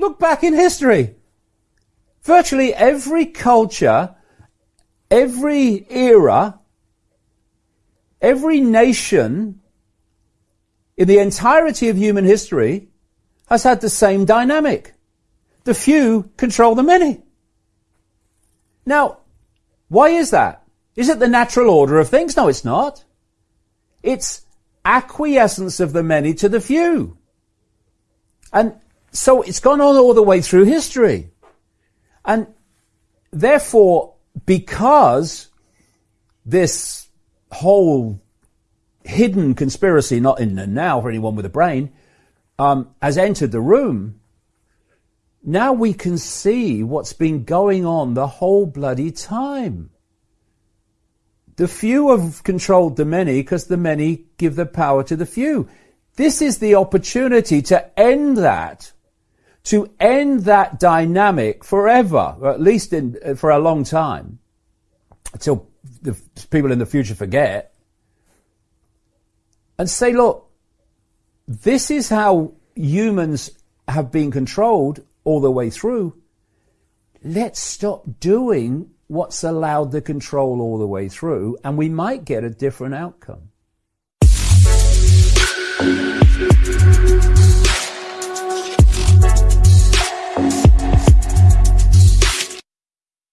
Look back in history. Virtually every culture, every era, every nation in the entirety of human history has had the same dynamic. The few control the many. Now, why is that? Is it the natural order of things? No, it's not. It's acquiescence of the many to the few. And so it's gone on all the way through history. And therefore, because this whole hidden conspiracy, not in the now for anyone with a brain, um, has entered the room, now we can see what's been going on the whole bloody time. The few have controlled the many because the many give the power to the few. This is the opportunity to end that, to end that dynamic forever, or at least in, uh, for a long time, until the people in the future forget, and say, look, this is how humans have been controlled all the way through. Let's stop doing what's allowed the control all the way through, and we might get a different outcome.